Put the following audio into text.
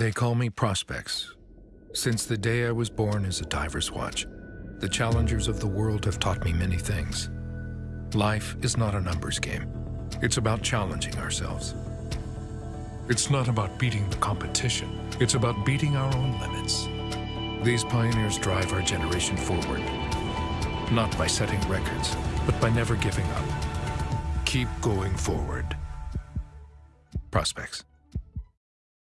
They call me Prospex. Since the day I was born as a diver's watch, the challengers of the world have taught me many things. Life is not a numbers game. It's about challenging ourselves. It's not about beating the competition. It's about beating our own limits. These pioneers drive our generation forward. Not by setting records, but by never giving up. Keep going forward. Prospex.